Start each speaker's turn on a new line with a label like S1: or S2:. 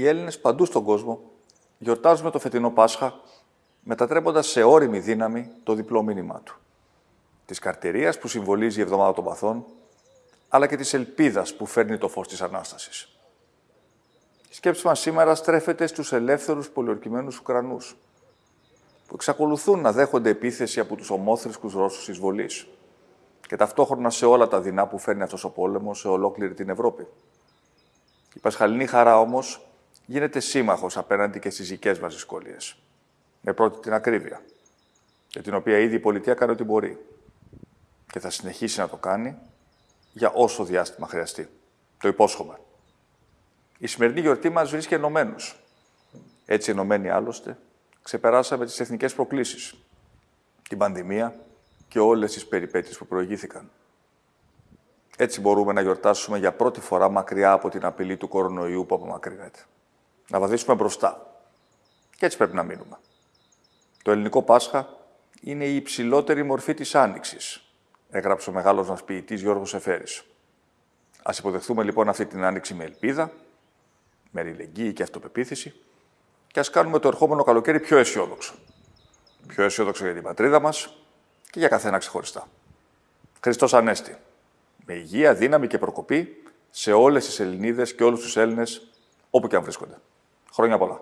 S1: Οι Έλληνες παντού στον κόσμο γιορτάζουμε το φετινό Πάσχα, μετατρέποντας σε όρημη δύναμη το διπλό μήνυμά του. Της καρτηρίας που συμβολίζει η Εβδομάδα των Παθών, αλλά και της ελπίδας που φέρνει το φως της Ανάστασης. Η σκέψη μας σήμερα στρέφεται στους ελεύθερους πολιορκημένους Ουκρανούς, που εξακολουθούν να δέχονται επίθεση από τους ομόθρησκους Ρώσους εισβολής και ταυτόχρονα σε όλα τα δεινά που φέρνει αυτός ο πόλεμος σε ολόκληρη την Ευρώπη. Η Πασχαλινή χαρά όμως γίνεται σύμμαχος απέναντι και στις δικές μας δυσκολίες. Με πρώτη την ακρίβεια, για την οποία ήδη η πολιτεία κάνει ό,τι μπορεί και θα συνεχίσει να το κάνει για όσο διάστημα χρειαστεί. Το υπόσχομαι. Η σημερινή γιορτή μας βρίσκει ενωμένους. Έτσι ενωμένοι άλλωστε, ξεπεράσαμε τις εθνικές προκλήσεις, την πανδημία και όλες τις περιπέτειες που προηγήθηκαν. Έτσι μπορούμε να γιορτάσουμε για πρώτη φορά μακριά από την απειλή του κορονοϊού που απομακρύνεται. Να βαδίσουμε μπροστά. Και έτσι πρέπει να μείνουμε. Το ελληνικό Πάσχα είναι η υψηλότερη μορφή της Άνοιξης, έγραψε ο μεγάλος μας ποιητής Γιώργος Εφέρης. Ας υποδεχθούμε λοιπόν αυτή την Άνοιξη με ελπίδα, με αλληλεγγύη και αυτοπεποίθηση και ας κάνουμε το ερχόμενο καλοκαίρι πιο αισιόδοξο. Πιο αισιόδοξο για την πατρίδα μας και για καθένα ξεχωριστά. Χριστός Ανέστη. Με υγεία, δύναμη και προκοπή σε όλες τις Ελληνίδες και όλους τους Έλληνες όπου και αν βρίσκονται. Χρόνια πολλά.